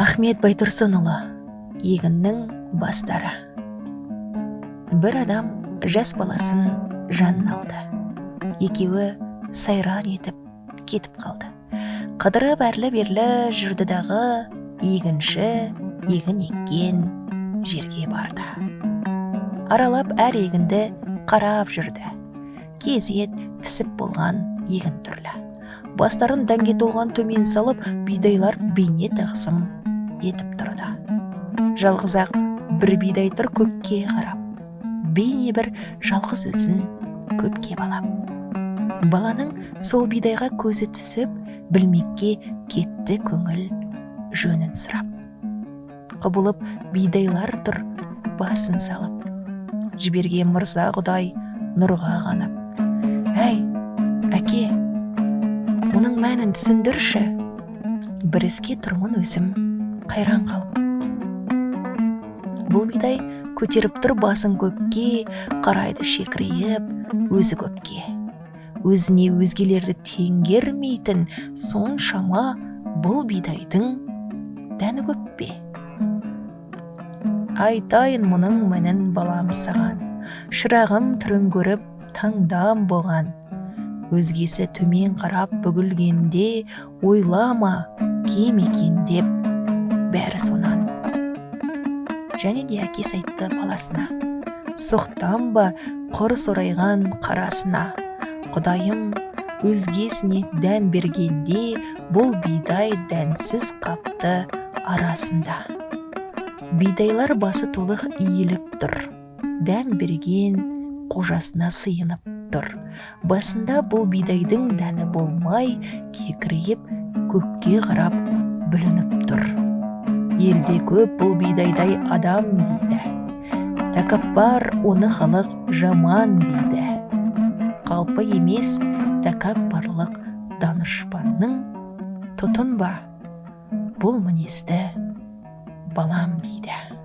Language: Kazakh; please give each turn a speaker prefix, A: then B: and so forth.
A: ахмет байтұрсынұлы егіннің бастары. Бір адам жас баласын жанына алды. Екеуі сайран етіп кетіп қалды. Қыдырып әрлі берлі жүрді дағы егінші егін еккен жерге барды. Аралап әр егінді қарап жүрді. Кезет пісіп болған егін түрлі. Бастарын дәнге толған төмен салып бидайлар бейне тағзым етіп тұрды. Жалғыз ақ бір бидай тұр көкке қарап. Бейне бір жалғыз өзін көпке балап. Баланың сол бидайға көзі түсіп білмекке кетті көңіл жөнін сұрап. Құбылып бидайлар тұр басын салып. Жіберген мырза құдай нұрға қанып. Әй әке мұның мәнін түсіндірші. Бір іске тұрмын өзім. Қайран қалып. Бұл бидай көтеріп тұр басын көкке қарайды шекірейіп өзі көпке. Өзіне өзгелерді теңгермейтін соншама бұл бидайдың дәні көп пе? Айтайын мұның мәнін балам саған. Шырағым түрін көріп таңдам болған. Өзгесі төмен қарап бүгілгенде ойлама кем екен деп. Бәрі сонан. Және де әкесі айтты баласына сұқтан ба құр сорайған қарасына? Құдайым өзгесіне дән бергенде бұл бидай дәнсіз қапты арасында. Бидайлар басы толық иіліп тұр дән берген қожасына сыйынып тұр. Басында бұл бидайдың дәні болмай кекірейіп көкке қарап бүлініп елде көп бұл бидайдай адам дейді. Тәкаппар оны халық жаман дейді. Қалпы емес тәкаппарлық данышпанның тұтынба. Бұл мінезді балам дейді.